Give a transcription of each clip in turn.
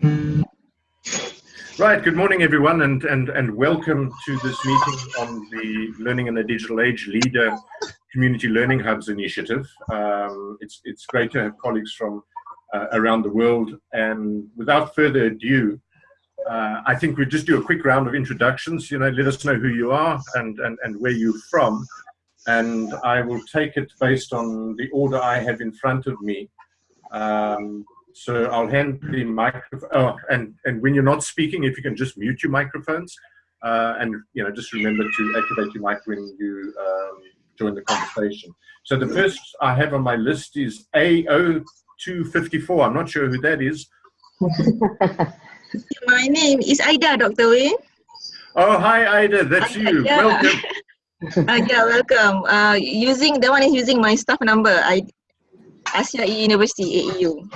Right, good morning everyone and, and, and welcome to this meeting on the Learning in the Digital Age LiDA Community Learning Hubs initiative. Um, it's, it's great to have colleagues from uh, around the world and without further ado, uh, I think we'll just do a quick round of introductions, you know, let us know who you are and, and, and where you're from and I will take it based on the order I have in front of me. Um, so I'll hand the microphone, oh, and, and when you're not speaking, if you can just mute your microphones, uh, and you know, just remember to activate your mic when you um, join the conversation. So the first I have on my list is AO254. I'm not sure who that is. my name is Aida, Dr. Wayne. Oh, hi, Ida. That's you. Welcome. uh, yeah, welcome. Uh, using the one is using my staff number. I Asia University AEU.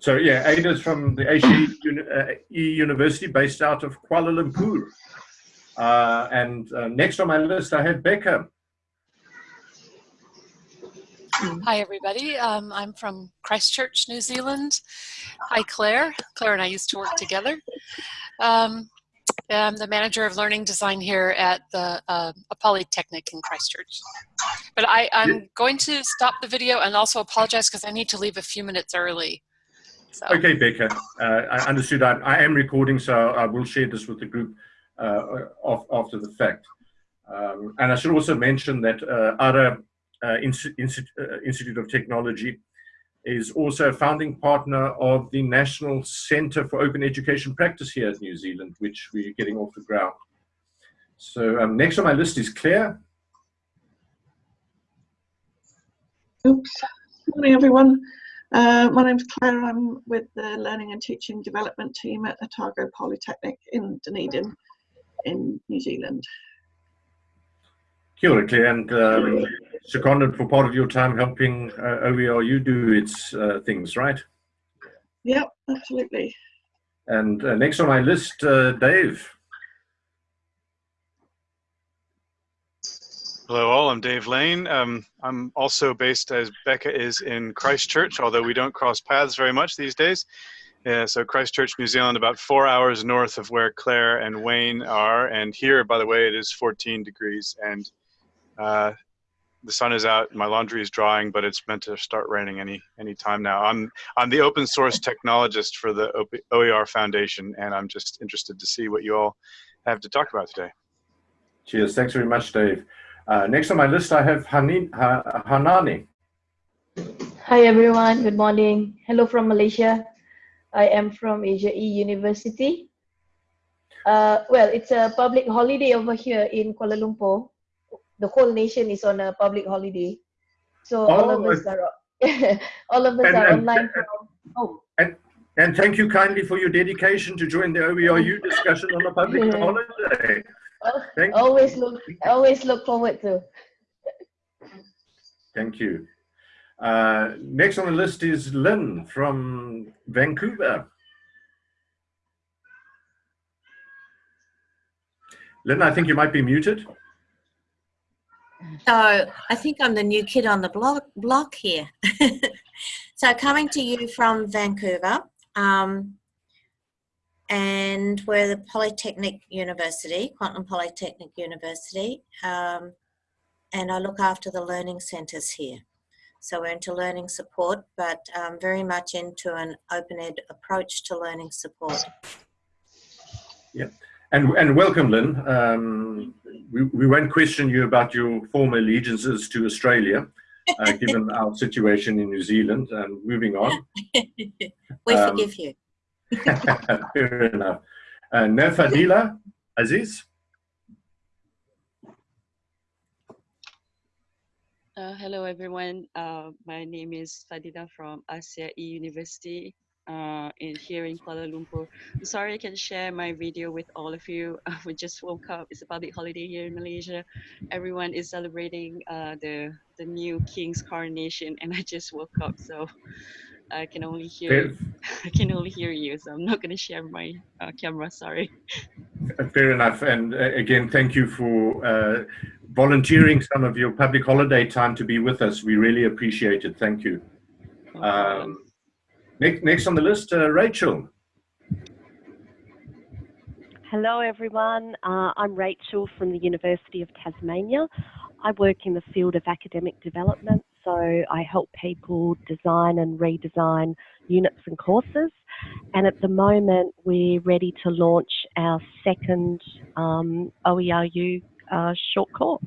So yeah, Ada's from the Asia uh, University based out of Kuala Lumpur. Uh, and uh, next on my list, I have Becca. Hi, everybody. Um, I'm from Christchurch, New Zealand. Hi, Claire. Claire and I used to work together. Um, I'm the manager of learning design here at the uh, Polytechnic in Christchurch. But I, I'm going to stop the video and also apologize because I need to leave a few minutes early. So. Okay, Becca, uh, I understood. I, I, am recording, so I will share this with the group uh, off, after the fact. Um, and I should also mention that uh, ARA uh, Institute of Technology is also a founding partner of the National Centre for Open Education Practice here at New Zealand, which we're getting off the ground. So um, next on my list is Claire. Oops. Morning, everyone. Uh, my name's Claire. I'm with the Learning and Teaching Development team at Otago Polytechnic in Dunedin in New Zealand. Kia ora, Claire, and um, seconded for part of your time helping uh, OERU do its uh, things, right? Yep, absolutely. And uh, next on my list, uh, Dave. Hello all, I'm Dave Lane. Um, I'm also based as Becca is in Christchurch, although we don't cross paths very much these days. So Christchurch, New Zealand, about four hours north of where Claire and Wayne are. And here, by the way, it is 14 degrees and uh, the sun is out. My laundry is drying, but it's meant to start raining any any time now. I'm I'm the open source technologist for the OER Foundation, and I'm just interested to see what you all have to talk about today. Cheers. Thanks very much, Dave. Uh, next on my list, I have Hanin, ha, Hanani. Hi, everyone. Good morning. Hello from Malaysia. I am from Asia E University. Uh, well, it's a public holiday over here in Kuala Lumpur. The whole nation is on a public holiday. So oh, all of us are all of us and, are and, online and, from home. And, and thank you kindly for your dedication to join the OERU discussion on a public holiday. Thank always you. look always look forward to. Thank you. Uh, next on the list is Lynn from Vancouver. Lynn, I think you might be muted. So I think I'm the new kid on the block, block here. so coming to you from Vancouver, um, and we're the Polytechnic University, Kwantlen Polytechnic University, um, and I look after the learning centres here. So we're into learning support, but um, very much into an open ed approach to learning support. Yeah, and, and welcome, Lynn. Um, we, we won't question you about your former allegiances to Australia, uh, given our situation in New Zealand. And moving on. we forgive um, you. Fair enough. Uh, Nefadila Aziz. Uh, hello, everyone. Uh, my name is Fadila from Asia E University uh, in here in Kuala Lumpur. I'm sorry I can share my video with all of you. we just woke up. It's a public holiday here in Malaysia. Everyone is celebrating uh, the the new king's coronation, and I just woke up. So I can only hear I can only hear you, so I'm not going to share my uh, camera. Sorry. Fair enough. And uh, again, thank you for uh, volunteering some of your public holiday time to be with us. We really appreciate it. Thank you. Um, Next, next on the list, uh, Rachel. Hello everyone, uh, I'm Rachel from the University of Tasmania. I work in the field of academic development, so I help people design and redesign units and courses. And at the moment, we're ready to launch our second um, OERU uh, short course.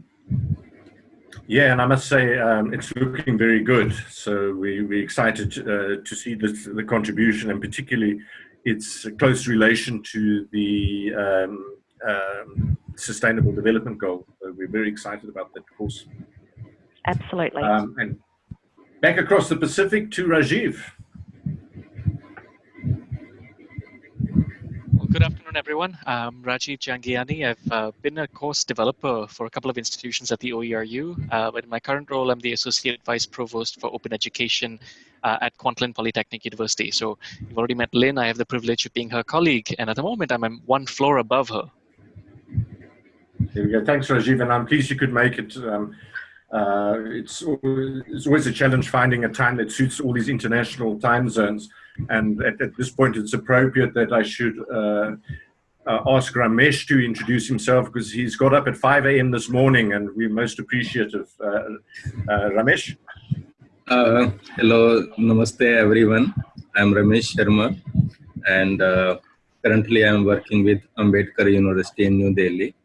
Yeah, and I must say um, it's looking very good. So we, we're excited uh, to see this, the contribution and particularly its close relation to the um, um, Sustainable Development Goal. So we're very excited about that course. Absolutely. Um, and back across the Pacific to Rajiv. Well, good afternoon, everyone. I'm Rajiv Jhangiani. I've uh, been a course developer for a couple of institutions at the OERU. Uh, but in my current role, I'm the Associate Vice Provost for Open Education uh, at Kwantlen Polytechnic University. So you've already met Lynn. I have the privilege of being her colleague. And at the moment, I'm one floor above her. There we go. Thanks, Rajiv. And I'm pleased you could make it. Um, uh, it's, it's always a challenge finding a time that suits all these international time zones. And at, at this point, it's appropriate that I should uh, uh, ask Ramesh to introduce himself because he's got up at 5 a.m. this morning and we're most appreciative. Uh, uh, Ramesh? Uh, hello, namaste everyone. I'm Ramesh Sharma and currently I'm working with Ambedkar University in New Delhi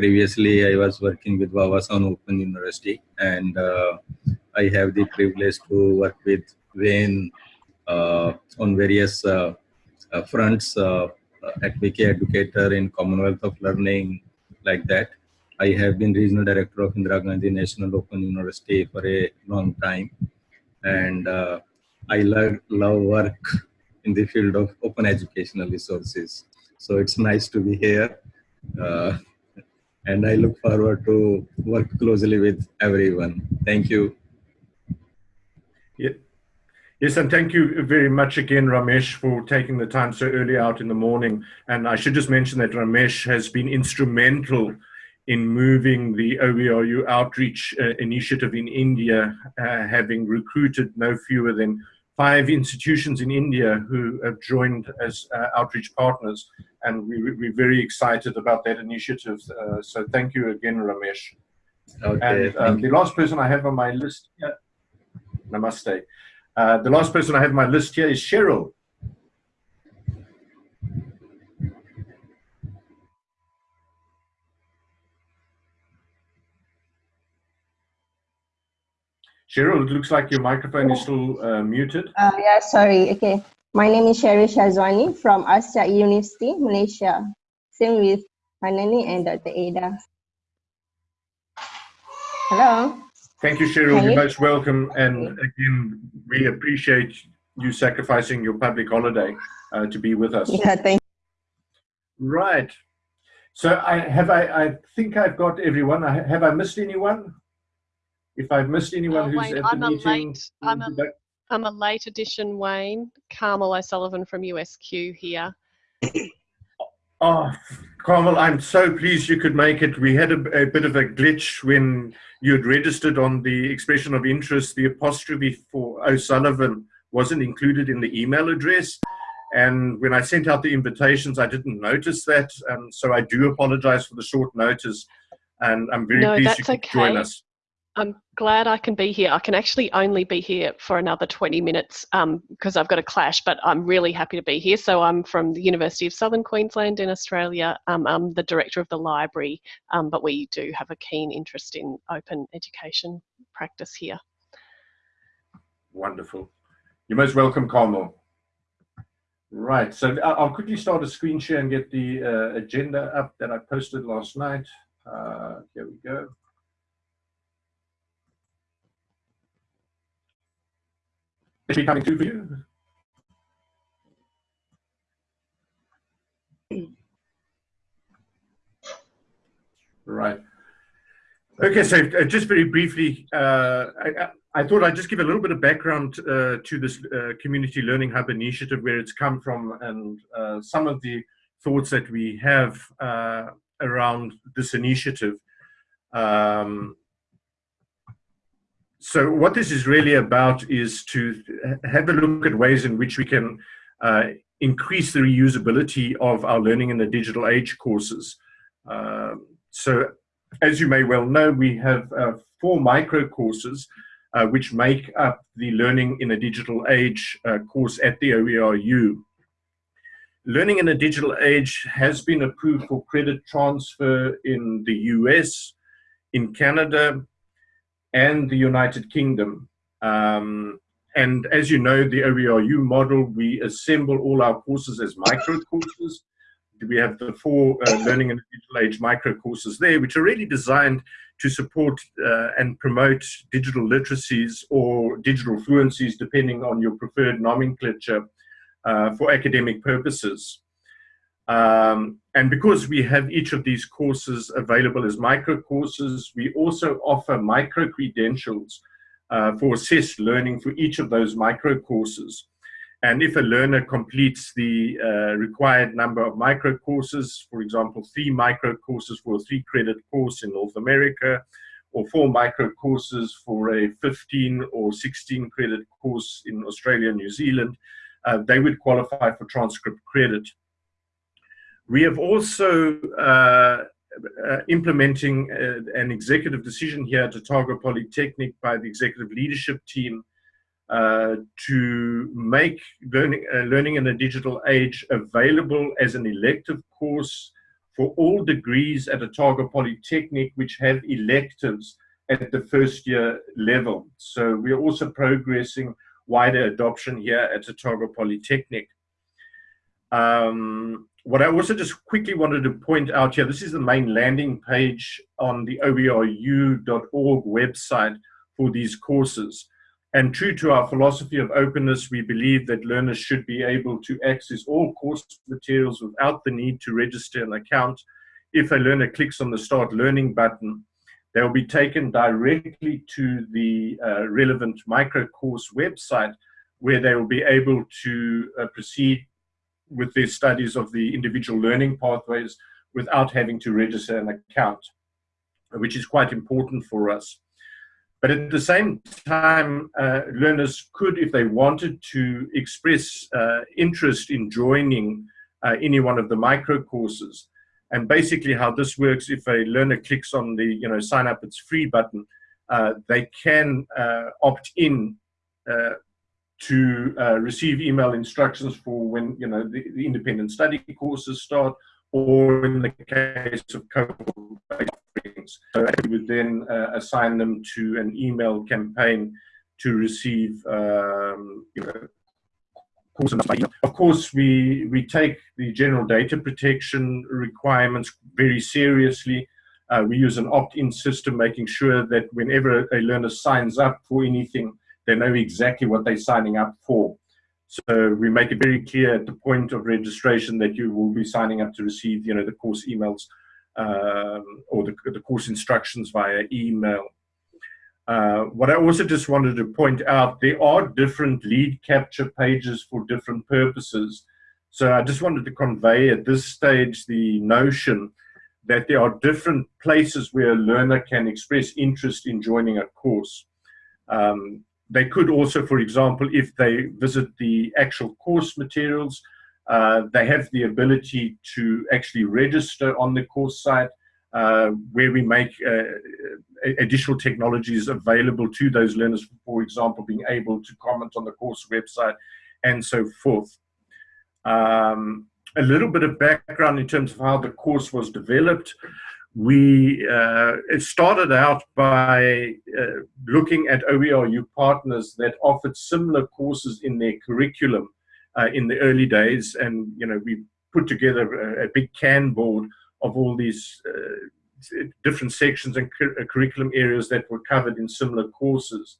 previously I was working with Wawasan Open University and uh, I have the privilege to work with Wayne uh, on various uh, uh fronts uh, at Wiki Educator in Commonwealth of Learning like that. I have been regional director of Indira Gandhi National Open University for a long time and uh, I love, love work in the field of open educational resources. So it's nice to be here and I look forward to work closely with everyone. Thank you. Yes, and thank you very much again, Ramesh, for taking the time so early out in the morning. And I should just mention that Ramesh has been instrumental in moving the OERU outreach uh, initiative in India, uh, having recruited no fewer than five institutions in India who have joined as uh, outreach partners and we, we're very excited about that initiative. Uh, so thank you again, Ramesh. Okay, and um, the last person I have on my list here, namaste. Uh, the last person I have on my list here is Cheryl. Cheryl, it looks like your microphone is still uh, muted. Uh, yeah, sorry. Okay. My name is Sherry Shazwani from Asia University, Malaysia. Same with Hanani and Dr. Ada. Hello. Thank you, Cheryl. You're most welcome. And again, we appreciate you sacrificing your public holiday uh, to be with us. Yeah, thank you. Right. So I have I, I think I've got everyone. I, have I missed anyone? If I've missed anyone uh, who's Wayne, at the I'm meeting, a late, I'm a, I'm a late edition Wayne, Carmel O'Sullivan from USQ here. Oh, Carmel, I'm so pleased you could make it. We had a, a, bit of a glitch when you had registered on the expression of interest. The apostrophe for O'Sullivan wasn't included in the email address. And when I sent out the invitations, I didn't notice that. And so I do apologize for the short notice. And I'm very no, pleased you could okay. join us. I'm glad I can be here. I can actually only be here for another 20 minutes because um, I've got a clash, but I'm really happy to be here. So I'm from the University of Southern Queensland in Australia. Um, I'm the director of the library, um, but we do have a keen interest in open education practice here. Wonderful. You're most welcome, Carmel. Right, so I'll quickly start a screen share and get the uh, agenda up that I posted last night. Uh, here we go. Be coming through for you? Right. Okay, so uh, just very briefly, uh, I, I, thought I'd just give a little bit of background uh, to this uh, Community Learning Hub initiative, where it's come from, and uh, some of the thoughts that we have around this initiative. Um, so what this is really about is to have a look at ways in which we can uh, increase the reusability of our learning in the digital age courses. Um, so as you may well know, we have uh, four micro courses uh, which make up the Learning in a Digital Age uh, course at the OERU. Learning in a Digital Age has been approved for credit transfer in the US, in Canada, and the United Kingdom. Um, and as you know, the OERU model, we assemble all our courses as micro courses. We have the four uh, Learning and Digital Age micro courses there, which are really designed to support uh, and promote digital literacies or digital fluencies, depending on your preferred nomenclature, uh, for academic purposes. Um, and because we have each of these courses available as micro courses, we also offer micro credentials uh, for assessed learning for each of those micro courses. And if a learner completes the uh, required number of micro courses, for example, three micro courses for a three credit course in North America, or four micro courses for a 15 or 16 credit course in Australia New Zealand, uh, they would qualify for transcript credit. We have also uh, uh, implementing uh, an executive decision here at Otago Polytechnic by the executive leadership team uh, to make learning, uh, learning in a digital age available as an elective course for all degrees at Otago Polytechnic which have electives at the first year level. So we're also progressing wider adoption here at Otago Polytechnic. Um, what I also just quickly wanted to point out here, this is the main landing page on the oeru.org website for these courses. And true to our philosophy of openness, we believe that learners should be able to access all course materials without the need to register an account. If a learner clicks on the Start Learning button, they'll be taken directly to the uh, relevant micro course website where they will be able to uh, proceed with their studies of the individual learning pathways without having to register an account, which is quite important for us. But at the same time, uh, learners could, if they wanted to, express uh, interest in joining uh, any one of the micro courses. And basically how this works, if a learner clicks on the, you know, sign up, it's free button, uh, they can uh, opt in uh, to receive email instructions for when, you know, the, the independent study courses start, or in the case of cohort things. So we would then uh, assign them to an email campaign to receive um, you know, of course, we, we take the general data protection requirements very seriously. Uh, we use an opt-in system, making sure that whenever a learner signs up for anything, they know exactly what they're signing up for. So we make it very clear at the point of registration that you will be signing up to receive, you know, the course emails um, or the, the, course instructions via email. Uh, what I also just wanted to point out, there are different lead capture pages for different purposes. So I just wanted to convey at this stage the notion that there are different places where a learner can express interest in joining a course. Um, they could also, for example, if they visit the actual course materials, uh, they have the ability to actually register on the course site uh, where we make uh, additional technologies available to those learners, for example, being able to comment on the course website and so forth. Um, a little bit of background in terms of how the course was developed. We uh, started out by uh, looking at OERU partners that offered similar courses in their curriculum uh, in the early days. And, you know, we put together a, a big board of all these uh, different sections and uh, curriculum areas that were covered in similar courses.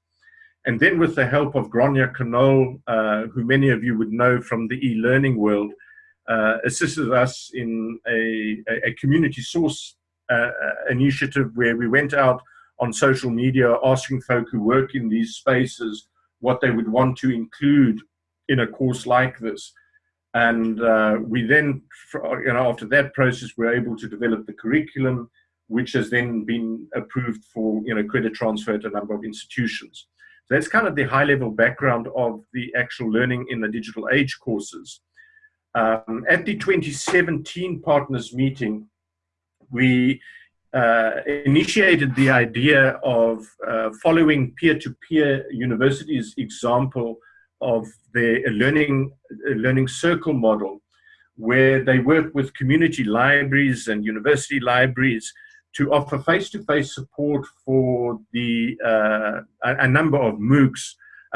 And then with the help of Gráinne Conole, uh, who many of you would know from the e-learning world, assisted us in a, a community source uh, initiative where we went out on social media asking folk who work in these spaces what they would want to include in a course like this. And uh, we then, you know, after that process, we're able to develop the curriculum. which has then been approved for you know credit transfer at a number of institutions. So that's kind of the high level background of the actual learning in the digital age courses. Um, at the 2017 partners meeting, we uh, initiated the idea of uh, following peer-to-peer -peer universities example of the learning, learning circle model, where they work with community libraries and university libraries to offer face-to-face -face support for the uh, a, a, number of MOOCs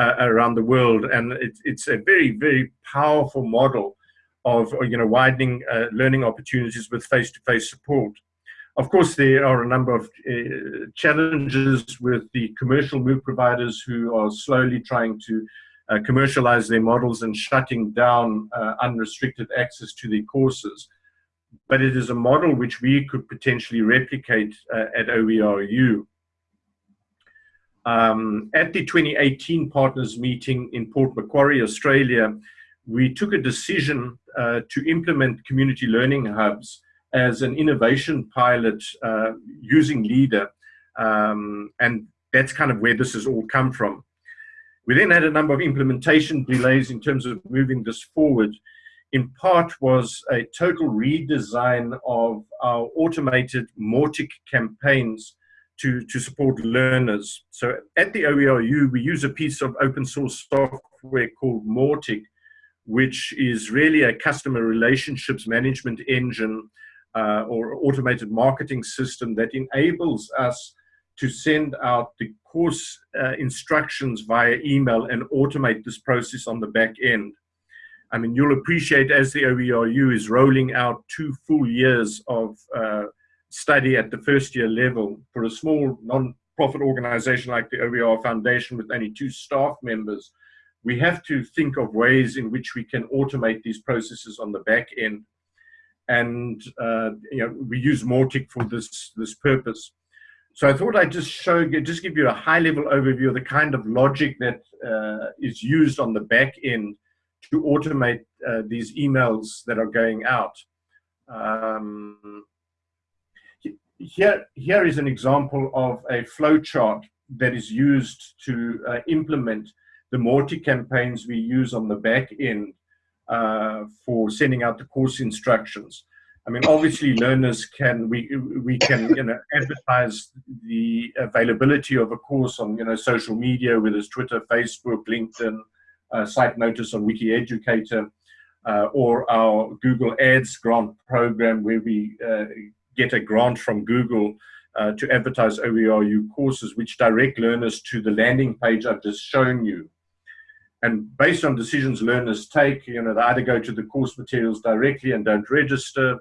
uh, around the world, and it, it's a very, very powerful model of you know widening uh, learning opportunities with face-to-face -face support. Of course, there are a number of uh, challenges with the commercial MOOC providers who are slowly trying to uh, commercialize their models and shutting down uh, unrestricted access to the courses. But it is a model which we could potentially replicate uh, at OERU. Um, at the 2018 partners meeting in Port Macquarie, Australia, we took a decision uh, to implement community learning hubs as an innovation pilot uh, using LiDA. Um, and that's kind of where this has all come from. We then had a number of implementation delays in terms of moving this forward. In part was a total redesign of our automated Mautic campaigns to, to support learners. So at the OERU, we use a piece of open source software called Mautic, which is really a customer relationships management engine uh, or automated marketing system that enables us to send out the course uh, instructions via email and automate this process on the back end. I mean, you'll appreciate as the OERU is rolling out two full years of uh, study at the first year level for a small non-profit organization like the OER Foundation with only two staff members, we have to think of ways in which we can automate these processes on the back end and uh, you know we use Mautic for this this purpose. So I thought I'd just show just give you a high level overview of the kind of logic that uh, is used on the back end to automate uh, these emails that are going out. Um, here, here is an example of a flowchart that is used to uh, implement the Mautic campaigns we use on the back end uh, for sending out the course instructions. I mean, obviously, learners can we we can you know advertise the availability of a course on you know social media, whether it's Twitter, Facebook, LinkedIn, uh, site notice on WikiEducator, uh, or our Google Ads grant program, where we uh, get a grant from Google uh, to advertise OERU courses, which direct learners to the landing page I've just shown you. And based on decisions learners take, you know, they either go to the course materials directly and don't register,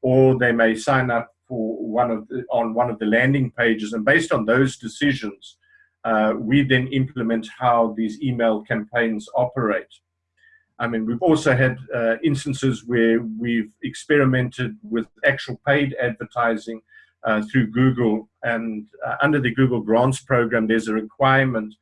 or they may sign up for one of the, on one of the landing pages. And based on those decisions, uh, we then implement how these email campaigns operate. I mean, we've also had uh, instances where we've experimented with actual paid advertising uh, through Google. And uh, under the Google Grants program, there's a requirement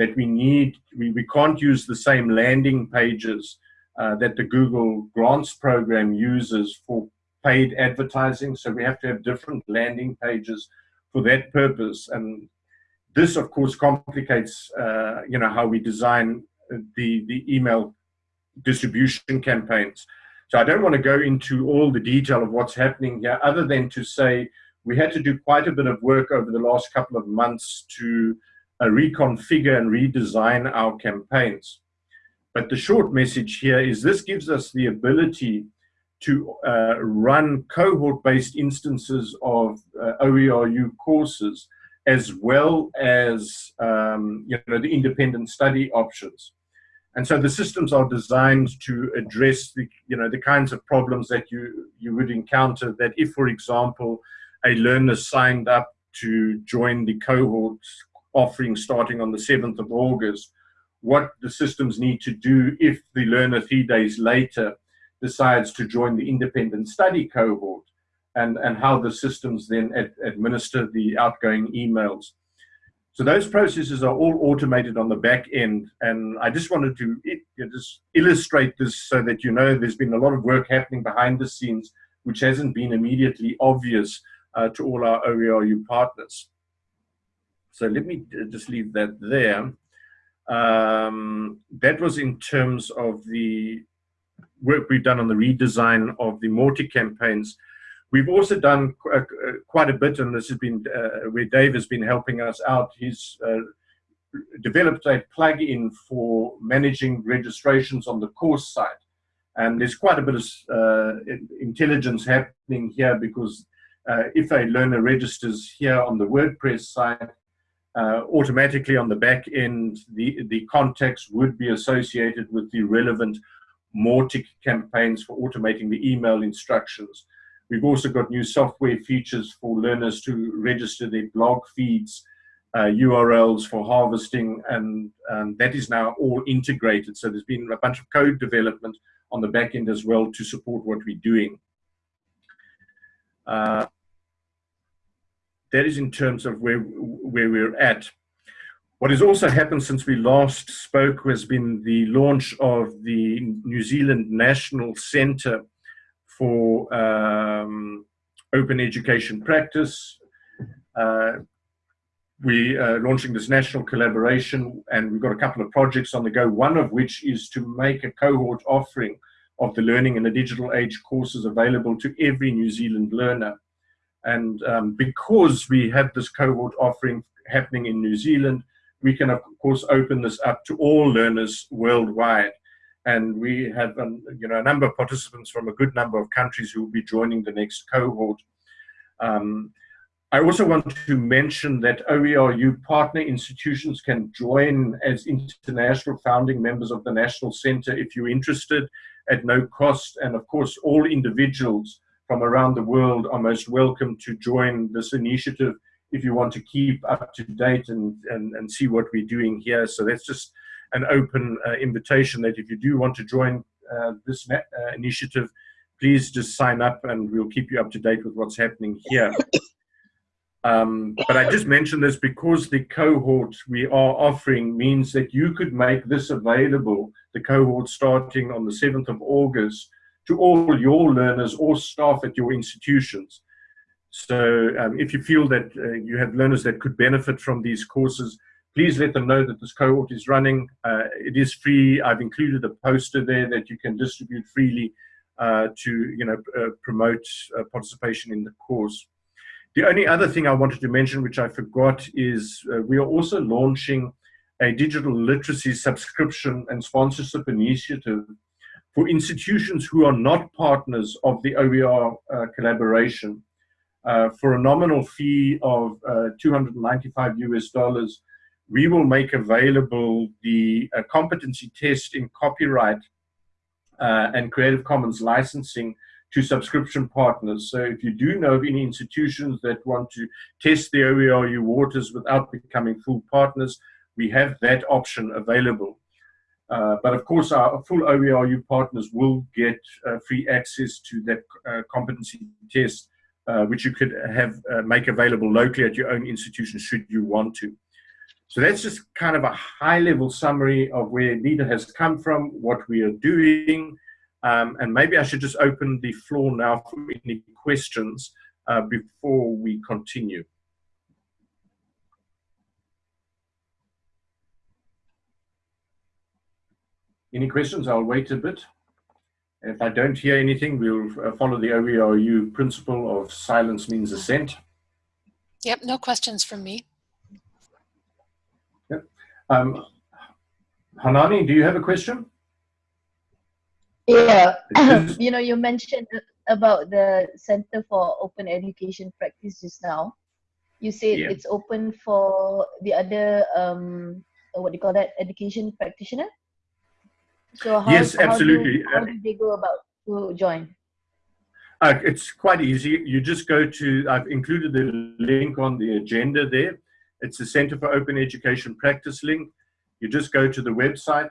that we need, we, we can't use the same landing pages uh, that the Google Grants program uses for paid advertising. So we have to have different landing pages for that purpose. And this, of course, complicates, uh, you know, how we design the, the email distribution campaigns. So I don't want to go into all the detail of what's happening here, other than to say we had to do quite a bit of work over the last couple of months to reconfigure and redesign our campaigns. But the short message here is this gives us the ability to uh, run cohort-based instances of uh, OERU courses as well as um, you know, the independent study options. And so the systems are designed to address the, you know, the kinds of problems that you, you would encounter that if, for example, a learner signed up to join the cohort offering starting on the 7th of August, what the systems need to do if the learner three days later decides to join the independent study cohort and, and how the systems then ad administer the outgoing emails. So those processes are all automated on the back end. And I just wanted to it, just illustrate this so that you know there's been a lot of work happening behind the scenes, which hasn't been immediately obvious uh, to all our OERU partners. So let me just leave that there. Um, that was in terms of the work we've done on the redesign of the Mautic campaigns. We've also done qu uh, quite a bit, and this has been uh, where Dave has been helping us out. He's uh, developed a plugin for managing registrations on the course side. And there's quite a bit of uh, intelligence happening here because uh, if a learner registers here on the WordPress side, uh, automatically on the back end, the, the context would be associated with the relevant Mautic campaigns for automating the email instructions. We've also got new software features for learners to register their blog feeds, uh, URLs for harvesting, and that is now all integrated. So there's been a bunch of code development on the back end as well to support what we're doing. Uh, that is in terms of where, where we're at. What has also happened since we last spoke has been the launch of the New Zealand National Centre for um, Open Education Practice. Uh, we are launching this national collaboration and we've got a couple of projects on the go, one of which is to make a cohort offering of the Learning in the Digital Age courses available to every New Zealand learner. And um, because we have this cohort offering happening in New Zealand, we can of course open this up to all learners worldwide. And we have um, you know, a number of participants from a good number of countries who will be joining the next cohort. Um, I also want to mention that OERU partner institutions can join as international founding members of the National Center if you're interested at no cost. And of course, all individuals from around the world are most welcome to join this initiative if you want to keep up to date and, and, and see what we're doing here. So that's just an open uh, invitation that if you do want to join uh, this uh, initiative, please just sign up and we'll keep you up to date with what's happening here. Um, but I just mentioned this because the cohort we are offering means that you could make this available, the cohort starting on the 7th of August, to all your learners or staff at your institutions. So um, if you feel that uh, you have learners that could benefit from these courses, please let them know that this cohort is running. Uh, it is free. I've included a poster there that you can distribute freely uh, to you know, uh, promote uh, participation in the course. The only other thing I wanted to mention, which I forgot, is uh, we are also launching a digital literacy subscription and sponsorship initiative for institutions who are not partners of the OER uh, collaboration. Uh, for a nominal fee of uh, 295 US dollars, we will make available the uh, competency test in copyright uh, and Creative Commons licensing to subscription partners. So if you do know of any institutions that want to test the OERU waters without becoming full partners, we have that option available. Uh, but of course, our full OERU partners will get uh, free access to that uh, competency test, uh, which you could have uh, make available locally at your own institution should you want to. So that's just kind of a high-level summary of where LiDA has come from, what we are doing, um, and maybe I should just open the floor now for any questions before we continue. Any questions? I'll wait a bit. If I don't hear anything, we'll uh, follow the OERU principle of silence means assent. Yep, no questions from me. Yep. Um, Hanani, do you have a question? Yeah, you know, you mentioned about the Center for Open Education Practice just now. You said yeah. it's open for the other, um, what do you call that, education practitioner? So how, yes, absolutely. How do, how do they go about to join? Uh, it's quite easy. You just go to, I've included the link on the agenda there. It's the Center for Open Education Practice link. You just go to the website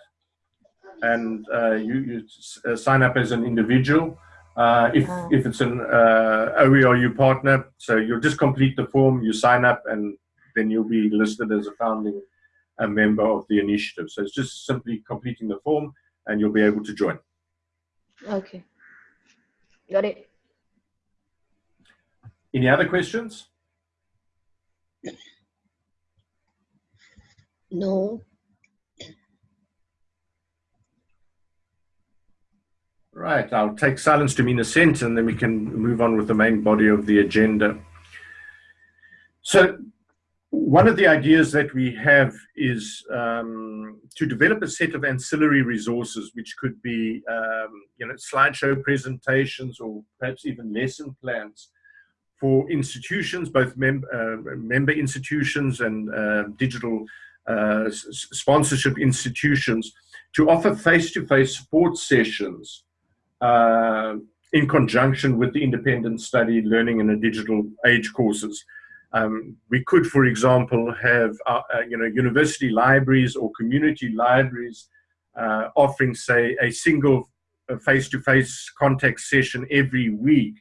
and uh, you, you uh, sign up as an individual. Uh, if, oh. if it's an uh, OERU partner, so you'll just complete the form, you sign up, and then you'll be listed as a founding a member of the initiative. So it's just simply completing the form and you'll be able to join. Okay. Got it. Any other questions? No. Right, I'll take silence to mean assent and then we can move on with the main body of the agenda. So one of the ideas that we have is um, to develop a set of ancillary resources, which could be, um, you know, slideshow presentations or perhaps even lesson plans for institutions, both mem uh, member institutions and uh, digital uh, sponsorship institutions, to offer face-to-face -face support sessions uh, in conjunction with the independent study learning in a digital age courses. Um, we could, for example, have uh, uh, you know university libraries or community libraries offering, say, a single face-to-face -face contact session every week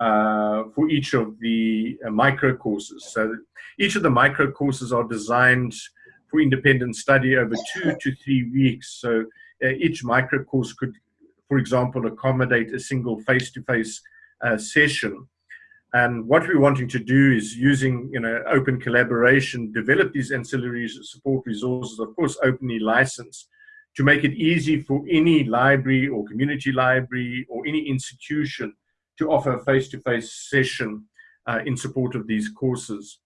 uh, for each of the uh, micro courses. So each of the micro courses are designed for independent study over two to three weeks. So uh, each micro course could, for example, accommodate a single face-to-face -face, session. And what we're wanting to do is using you know, open collaboration, develop these ancillary support resources, of course, openly licensed, to make it easy for any library or community library or any institution to offer a face-to-face -face session uh, in support of these courses.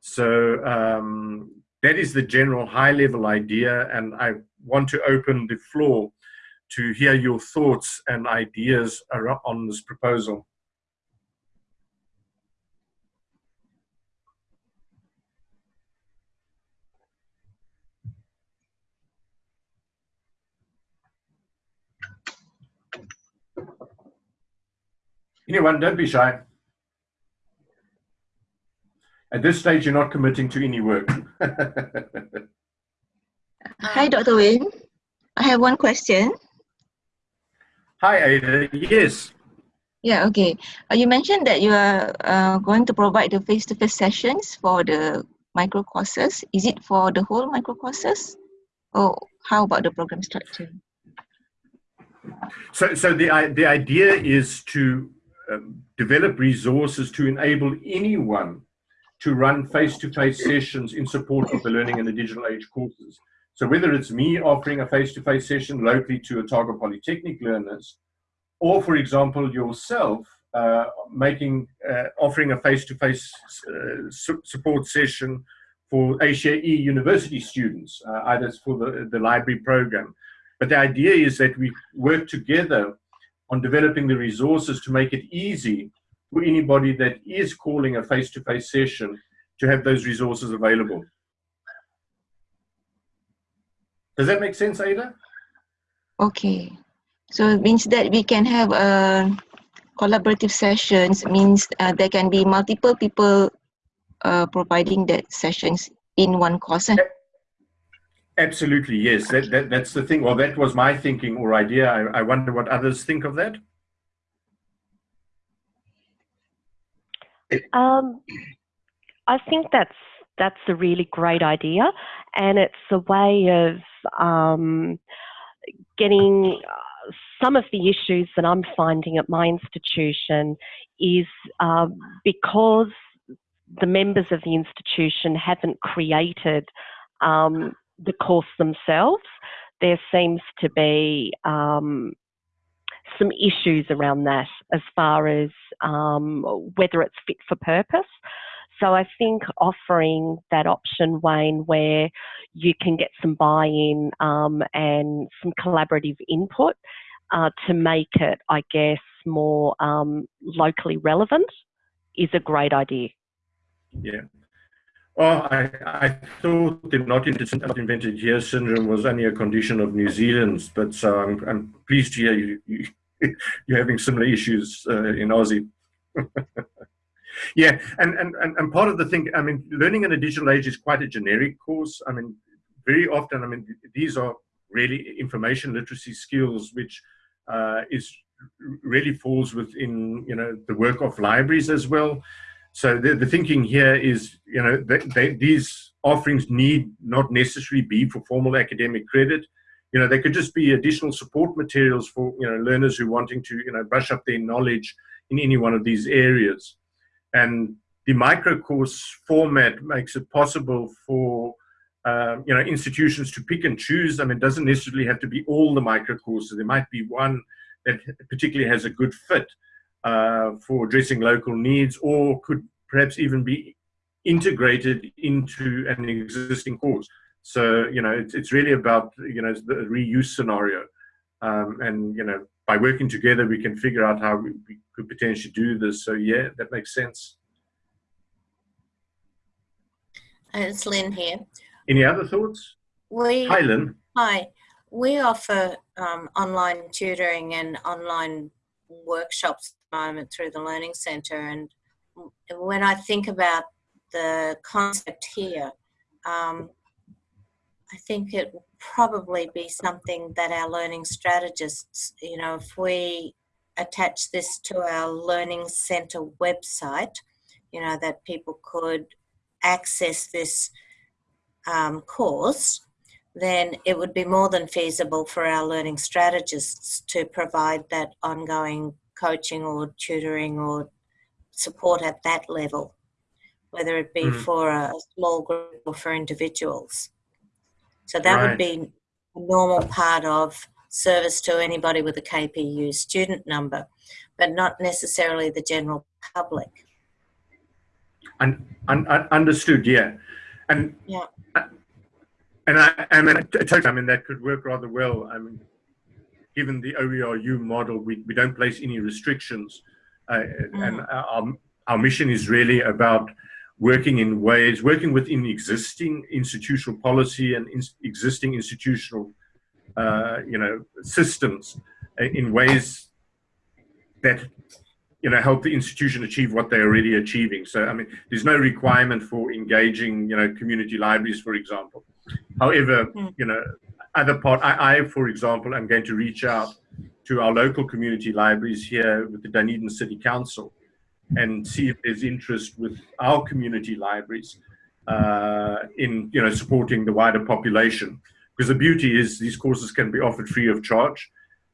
So um, that is the general high-level idea, and I want to open the floor to hear your thoughts and ideas on this proposal. Anyone, don't be shy. At this stage, you're not committing to any work. Hi, Dr. Win. I have one question. Hi, Ada. Yes. Yeah, okay. Uh, you mentioned that you are uh, going to provide the face-to-face -face sessions for the micro courses. Is it for the whole micro courses? Or how about the program structure? So, so the, the idea is to um, develop resources to enable anyone to run face-to-face -face sessions in support of the Learning in the Digital Age courses. So whether it's me offering a face-to-face -face session locally to Otago Polytechnic learners, or for example, yourself uh, making, uh, offering a face-to-face -face, uh, su support session for ACAE university students, uh, either for the, the library program. But the idea is that we work together on developing the resources to make it easy for anybody that is calling a face-to-face -face session to have those resources available. Does that make sense, Ada? Okay. So it means that we can have a uh, collaborative sessions means uh, there can be multiple people uh, providing that sessions in one course. Absolutely, yes. That, that, that's the thing. Well, that was my thinking or idea. I, I wonder what others think of that. Um, I think that's that's a really great idea, and it's a way of um, getting uh, some of the issues that I'm finding at my institution is um, because the members of the institution haven't created um, the course themselves, there seems to be um, some issues around that as far as um, whether it's fit for purpose. So I think offering that option, Wayne, where you can get some buy-in um, and some collaborative input uh, to make it, I guess, more um, locally relevant is a great idea. Yeah, well, I, I thought the not invented here syndrome was only a condition of New Zealand's, but so I'm, I'm pleased to hear you, you, you're having similar issues uh, in Aussie. yeah, and, and, and part of the thing, I mean, learning in a digital age is quite a generic course. I mean, very often, I mean, these are really information literacy skills, which uh, is really falls within, you know, the work of libraries as well. So the, the thinking here is, you know, they, these offerings need not necessarily be for formal academic credit. You know, they could just be additional support materials for, you know, learners who wanting to, you know, brush up their knowledge in any one of these areas. And the micro course format makes it possible for um, you know institutions to pick and choose. I mean, it doesn't necessarily have to be all the micro courses. There might be one that particularly has a good fit uh, for addressing local needs, or could perhaps even be integrated into an existing course. So you know, it's, it's really about you know the reuse scenario, um, and you know by working together we can figure out how we, we could potentially do this. So yeah, that makes sense. It's Lynn here. Any other thoughts? We, Hi, Lynn. Hi. We offer um, online tutoring and online workshops moment through the Learning Centre. And when I think about the concept here, um, I think it will probably be something that our learning strategists, you know, if we attach this to our Learning Centre website, you know, that people could access this um, course, then it would be more than feasible for our learning strategists to provide that ongoing coaching or tutoring or support at that level, whether it be mm. for a small group or for individuals. So that right. would be a normal part of service to anybody with a KPU student number, but not necessarily the general public. Un, un, un, understood, yeah. And yeah. And I, I mean, I mean, that could work rather well. I mean, given the OERU model, we, we don't place any restrictions. Uh, mm. And our, our mission is really about working in ways, working within existing institutional policy and in, existing institutional, uh, you know, systems uh, in ways that you know help the institution achieve what they're already achieving so i mean there's no requirement for engaging you know community libraries for example however hmm. you know other part I, I for example am going to reach out to our local community libraries here with the dunedin city council and see if there's interest with our community libraries uh, in you know supporting the wider population because the beauty is these courses can be offered free of charge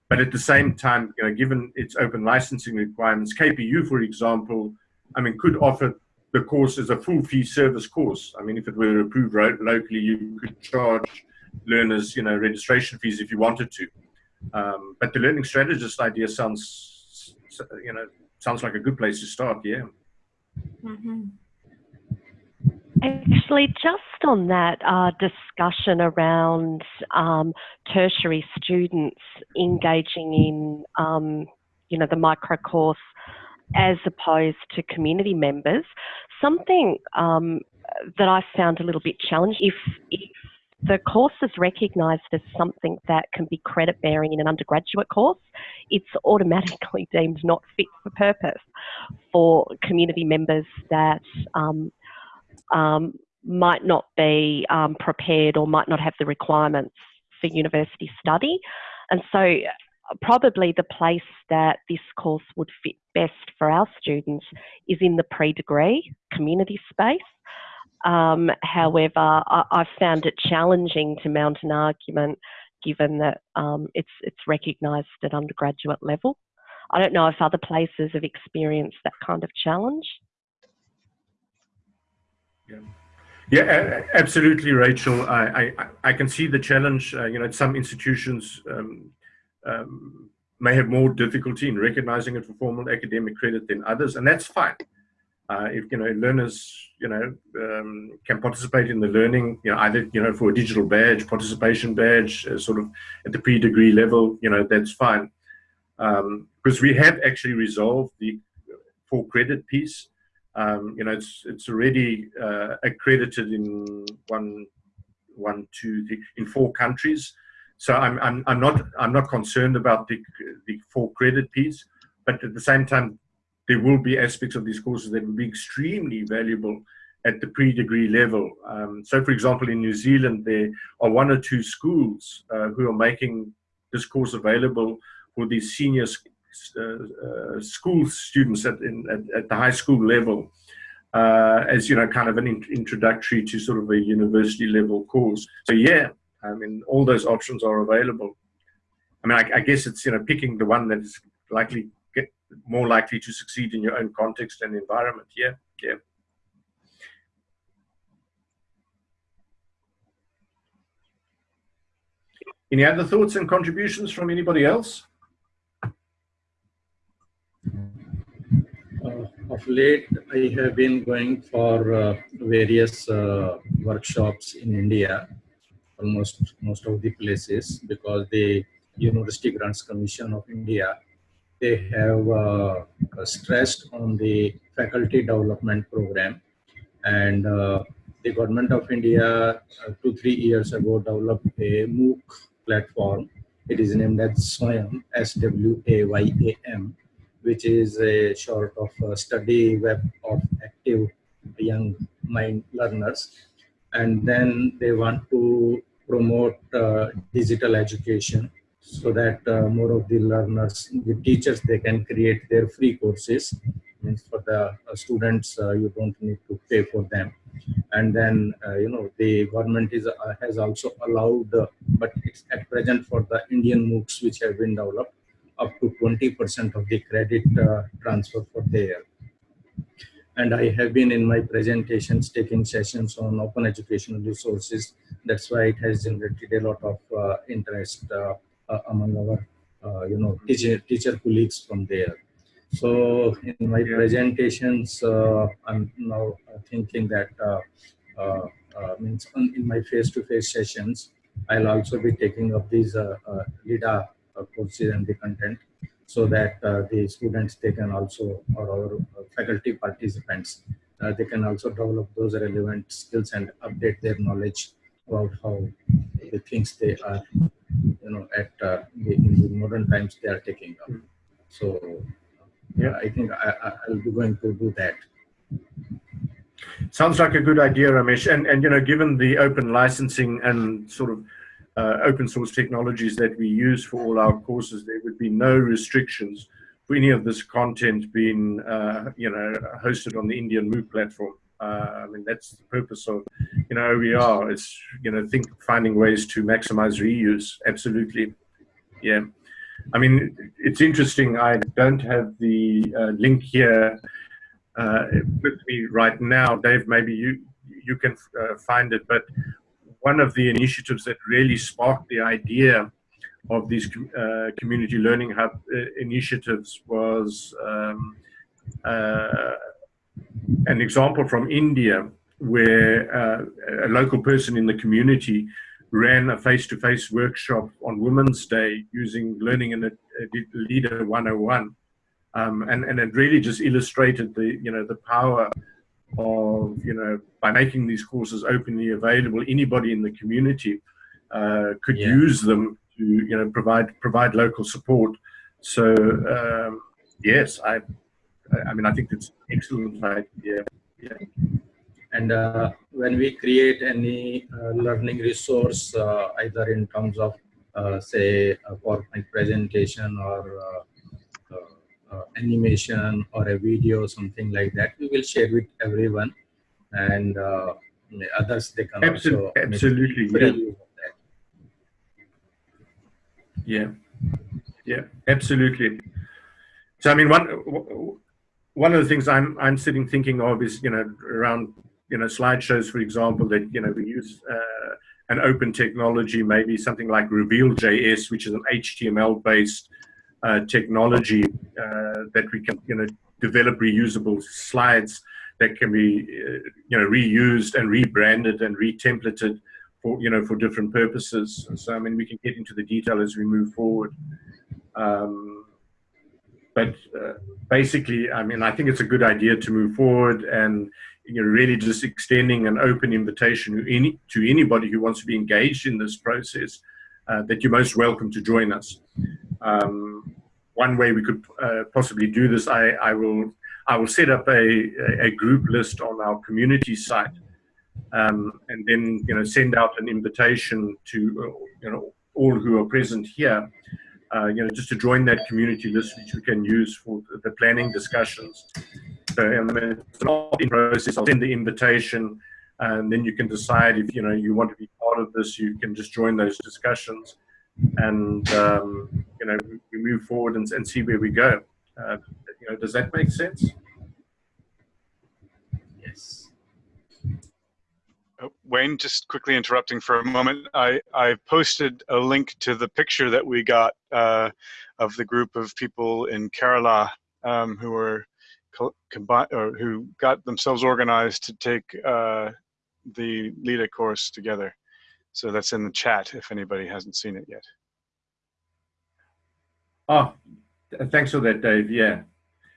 but at the same time, you know, given its open licensing requirements, KPU, for example, I mean, could offer the course as a full fee service course. I mean, if it were approved locally, you could charge learners, you know, registration fees if you wanted to. Um, but the learning strategist idea sounds, you know, sounds like a good place to start. Yeah. Mm -hmm. Actually, just on that uh, discussion around um, tertiary students engaging in, um, you know, the micro course as opposed to community members, something um, that I found a little bit challenging. If, if the course is recognised as something that can be credit bearing in an undergraduate course, it's automatically deemed not fit for purpose for community members that um, um, might not be um, prepared or might not have the requirements for university study. And so, uh, probably the place that this course would fit best for our students is in the pre degree community space. Um, however, I, have found it challenging to mount an argument given that um, it's, it's recognised at undergraduate level. I don't know if other places have experienced that kind of challenge. Yeah. Yeah, absolutely, Rachel. I, I, I can see the challenge. Uh, you know, some institutions um, um, may have more difficulty in recognizing it for formal academic credit than others, and that's fine. Uh, if you know learners, you know, um, can participate in the learning, you know, either you know for a digital badge, participation badge, uh, sort of at the pre-degree level, you know, that's fine. Because um, we have actually resolved the for credit piece um, you know, it's it's already uh, accredited in one, one, two, three, in four countries. So I'm, I'm, I'm not I'm not concerned about the the full credit piece, but at the same time, there will be aspects of these courses that will be extremely valuable at the pre-degree level. Um, so, for example, in New Zealand, there are one or two schools uh, who are making this course available for these senior uh, uh, school students at, in, at, at, the high school level uh, as, you know, kind of an in introductory to sort of a university level course. So yeah, I mean, all those options are available. I mean, I, I guess it's, you know, picking the one that is likely more likely to succeed in your own context and environment. Yeah, yeah. Any other thoughts and contributions from anybody else? Uh, of late, I have been going for uh, various uh, workshops in India, almost most of the places, because the University Grants Commission of India, they have uh, stressed on the faculty development program. And uh, the government of India, uh, two, three years ago, developed a MOOC platform. It is named as SWAYAM, S-W-A-Y-A-M, which is a short of a study web of active young mind learners. And then they want to promote uh, digital education so that uh, more of the learners, the teachers, they can create their free courses. Means for the uh, students, uh, you don't need to pay for them. And then uh, you know the government is uh, has also allowed uh, but it's at present for the indian moocs which have been developed up to 20 percent of the credit transfer for there and i have been in my presentations taking sessions on open educational resources. That's why it has generated a lot of interest among our you know teacher teacher colleagues from there. So in my presentations, uh, I'm now thinking that uh, uh, uh means in my face-to-face -face sessions, I'll also be taking up these uh, uh, LiDA courses and the content so that the students, they can also, or our faculty participants, they can also develop those relevant skills and update their knowledge about how the things they are, you know, at the, in the modern times they are taking up. So yeah, I think I, will be going to do that. Sounds like a good idea, Ramesh. And, and you know, given the open licensing and sort of uh, open source technologies that we use for all our courses, there would be no restrictions for any of this content being, uh, you know, hosted on the Indian MOOC platform. Uh, I mean, that's the purpose of, you know, OER. It's, you know, think finding ways to maximize reuse. Absolutely. Yeah. I mean, it's interesting. I don't have the uh, link here uh, with me right now. Dave, maybe you you can uh, find it. But one of the initiatives that really sparked the idea of these uh, community learning hub uh, initiatives was um, an example from India where a local person in the community ran a face-to-face -face workshop on Women's Day using Learning and Leader 101. Um, and, and it really just illustrated the, you know, the power of, you know, by making these courses openly available, anybody in the community uh, could yeah. use them to, you know, provide, provide local support. So, um, yes, I, I mean, I think it's excellent idea. Yeah. And uh, when we create any uh, learning resource, uh, either in terms of, uh, say, a PowerPoint presentation or uh, uh, animation or a video, something like that, we will share with everyone. And others, they can absolutely, also absolutely, yeah. yeah, yeah, absolutely. So I mean, one one of the things I'm I'm sitting thinking of is you know around you know, slideshows, for example, that, you know, we use uh, an open technology, maybe something like Reveal.js, which is an HTML-based uh, technology uh, that we can, you know, develop reusable slides that can be, uh, you know, reused and rebranded and retemplated for, you know, for different purposes. So, I mean, we can get into the detail as we move forward. Um, but uh, basically, I mean, I think it's a good idea to move forward and you know, really just extending an open invitation to, any, to anybody who wants to be engaged in this process, uh, that you're most welcome to join us. Um, one way we could uh, possibly do this, I, I, will, I will set up a, a group list on our community site um, and then you know, send out an invitation to uh, you know, all who are present here uh, you know, just to join that community list, which we can use for the planning discussions. So um, it's an opt-in process. I'll send the invitation, and then you can decide if you know you want to be part of this. You can just join those discussions, and um, you know we move forward and, and see where we go. Uh, you know, does that make sense? Yes. Oh, Wayne, just quickly interrupting for a moment. I, I posted a link to the picture that we got uh, of the group of people in Kerala um, who were or who got themselves organized to take uh, the LiDA course together. So that's in the chat if anybody hasn't seen it yet. Oh, thanks for that, Dave. Yeah.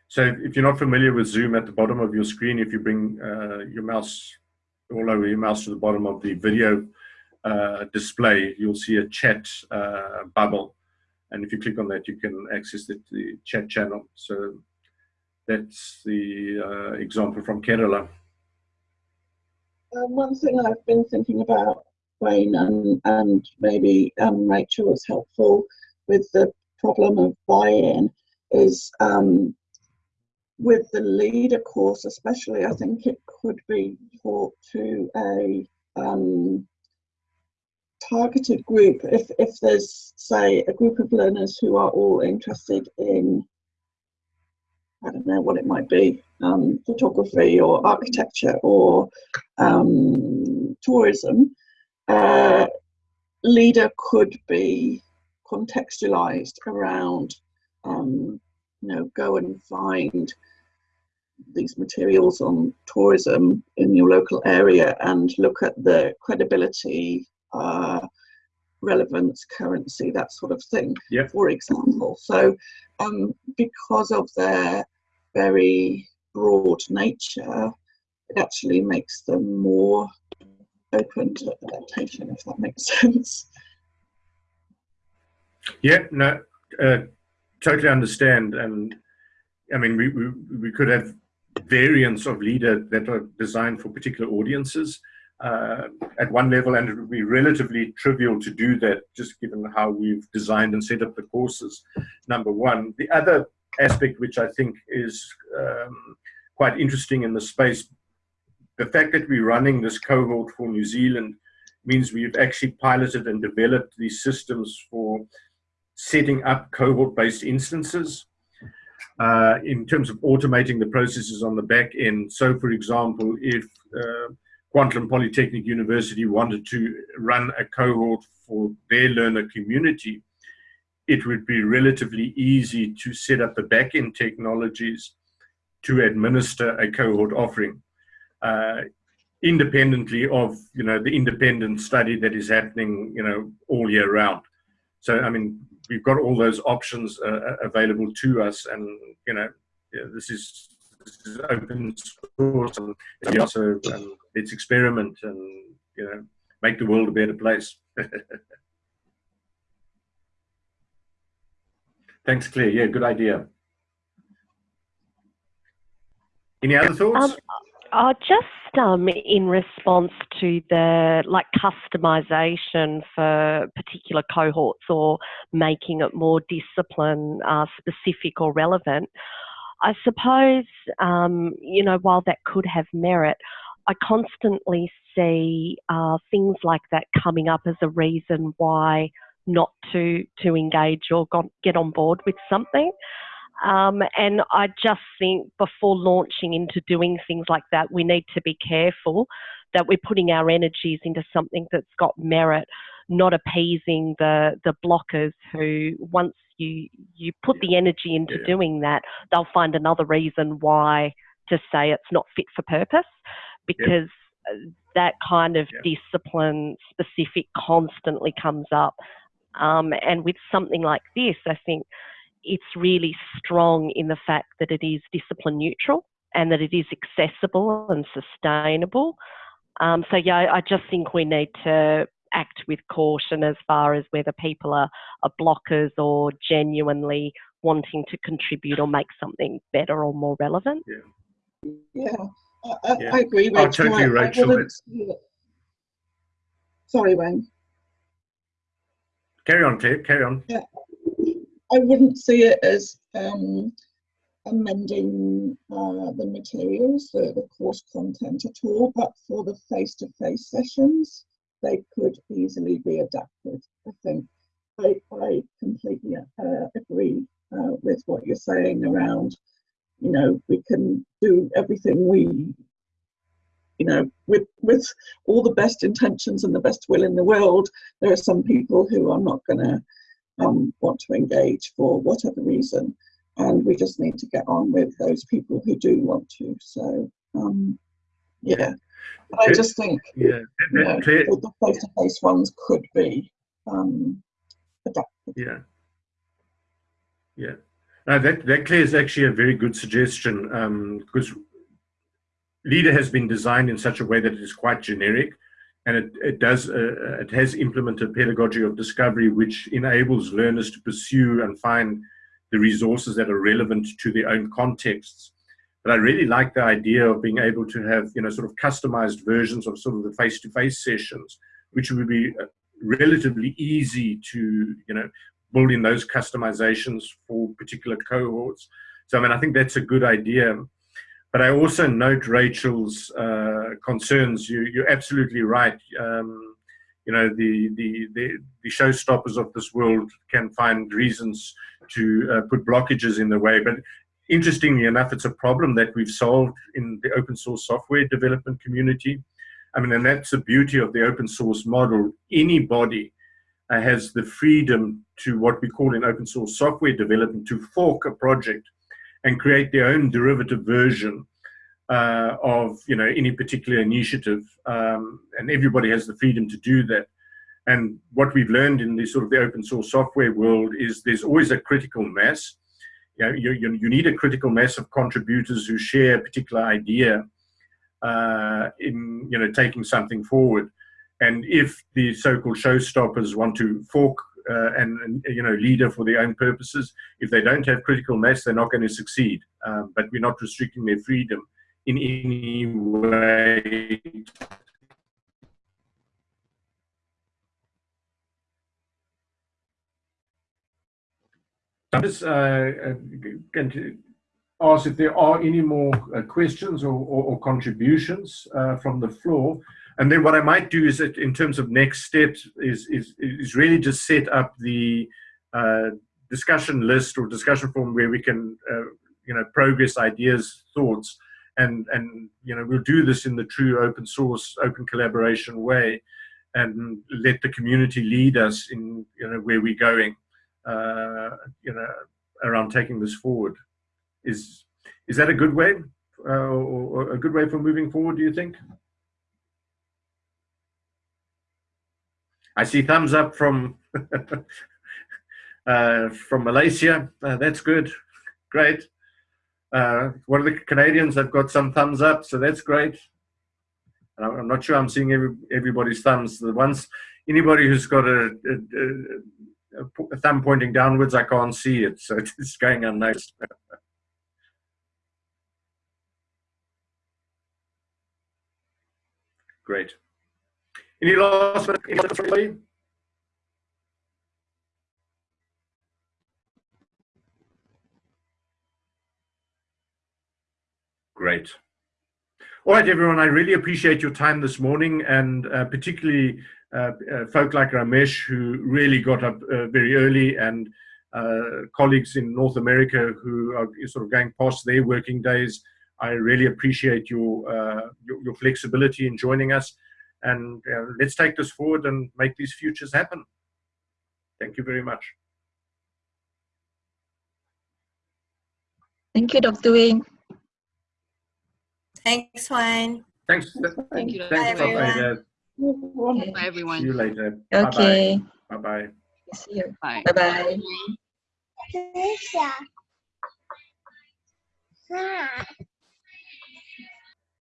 So if you're not familiar with Zoom at the bottom of your screen, if you bring uh, your mouse all over your mouse to the bottom of the video uh, display, you'll see a chat uh, bubble. And if you click on that, you can access the, the chat channel. So that's the uh, example from Kerala. Um, one thing I've been thinking about, Wayne, and, and maybe um, Rachel was helpful with the problem of buy-in, is um, with the LiDA course especially, I think it could be taught to a um, targeted group. If, if there's, say, a group of learners who are all interested in I don't know what it might be, um, photography or architecture or um, tourism, uh, LiDA could be contextualized around, um, you know, go and find these materials on tourism in your local area and look at the credibility, uh, relevance, currency, that sort of thing, yeah. for example. So um, because of their very broad nature, it actually makes them more open to adaptation, if that makes sense. Yeah, no, uh, totally understand. And I mean, we, we, we could have variants of LiDA that are designed for particular audiences uh, at one level, and it would be relatively trivial to do that, just given how we've designed and set up the courses, number one. The other aspect which I think is um, quite interesting in the space, the fact that we're running this cohort for New Zealand means we've actually piloted and developed these systems for setting up cohort-based instances uh, in terms of automating the processes on the back end. So, for example, if uh, Kwantlen Polytechnic University wanted to run a cohort for their learner community, it would be relatively easy to set up the back-end technologies to administer a cohort offering uh, independently of you know the independent study that is happening you know all year round so i mean we've got all those options uh, uh available to us and you know yeah, this is this is open source and also um, let's experiment and you know make the world a better place Thanks, Claire. Yeah, good idea. Any other thoughts? Um, uh, just um, in response to the like customization for particular cohorts or making it more discipline uh, specific or relevant, I suppose, um, you know, while that could have merit, I constantly see uh, things like that coming up as a reason why not to to engage or get on board with something. Um, and I just think before launching into doing things like that, we need to be careful that we're putting our energies into something that's got merit, not appeasing the the blockers who once you you put the energy into yeah. doing that, they'll find another reason why to say it's not fit for purpose because yeah. that kind of yeah. discipline specific constantly comes up um, and with something like this, I think it's really strong in the fact that it is discipline neutral and that it is accessible and sustainable. Um, so yeah, I just think we need to act with caution as far as whether people are, are blockers or genuinely wanting to contribute or make something better or more relevant. Yeah, yeah, I, yeah. I agree. Rachel. Oh, totally, Rachel. Sorry, Wayne. Carry on, Claire, carry on. Yeah. I wouldn't see it as um, amending uh, the materials, the, the course content at all, but for the face-to-face -face sessions, they could easily be adapted, I think. I, I completely uh, agree uh, with what you're saying around, you know, we can do everything we, you know, with with all the best intentions and the best will in the world. There are some people who are not going to um, want to engage for whatever reason, and we just need to get on with those people who do want to. So, um, yeah. But I just think yeah. you know, the face-to-face ones could be um, adapted. Yeah. Yeah. Now that, that Claire is actually a very good suggestion because um, LiDA has been designed in such a way that it is quite generic and it, it does uh, it has implemented pedagogy of discovery which enables learners to pursue and find the resources that are relevant to their own contexts but I really like the idea of being able to have, you know, sort of customized versions of sort of the face-to-face -face sessions, which would be uh, relatively easy to, you know, build in those customizations for particular cohorts. So, I mean, I think that's a good idea. But I also note Rachel's uh, concerns. You, you're absolutely right. Um, you know, the, the, the, the showstoppers of this world can find reasons to uh, put blockages in the way. But interestingly enough, it's a problem that we've solved in the open source software development community. I mean, and that's the beauty of the open source model. Anybody uh, has the freedom to what we call in open source software development to fork a project and create their own derivative version uh, of you know any particular initiative, um, and everybody has the freedom to do that. And what we've learned in the sort of the open source software world is there's always a critical mass you, know, you, you, you need a critical mass of contributors who share a particular idea uh, in you know taking something forward. And if the so-called showstoppers want to fork uh, and, and, you know LiDA for their own purposes, if they don't have critical mass, they're not going to succeed. Um, but we're not restricting their freedom in any way I'm just uh, uh, going to ask if there are any more uh, questions or, or, or contributions uh, from the floor. And then what I might do is that in terms of next steps is, is, is really just set up the uh, discussion list or discussion forum where we can, uh, you know, progress ideas, thoughts, and, and, you know, we'll do this in the true open source, open collaboration way and let the community lead us in, you know, where we're going uh, you know, around taking this forward. Is is that a good way, uh, or, or a good way for moving forward? Do you think? I see thumbs up from uh, from Malaysia. Uh, that's good, great. Uh, one of the Canadians have got some thumbs up, so that's great. I'm not sure I'm seeing every, everybody's thumbs. The ones, anybody who's got a, a, a thumb pointing downwards, I can't see it, so it's going unnoticed. Great. Any last minute you? Great. All right, everyone, I really appreciate your time this morning and uh, particularly uh, uh, folk like Ramesh who really got up uh, very early and colleagues in North America who are sort of going past their working days. I really appreciate your, your, your, flexibility in joining us and uh, let's take this forward and make these futures happen. Thank you very much. Thank you, Dr. Wayne. Thanks, Wayne. Thanks. Thanks Thank you. Thanks, Bye, everyone. Okay. Bye, everyone. See you later. Okay. Bye bye. See you. Bye bye. Bye bye.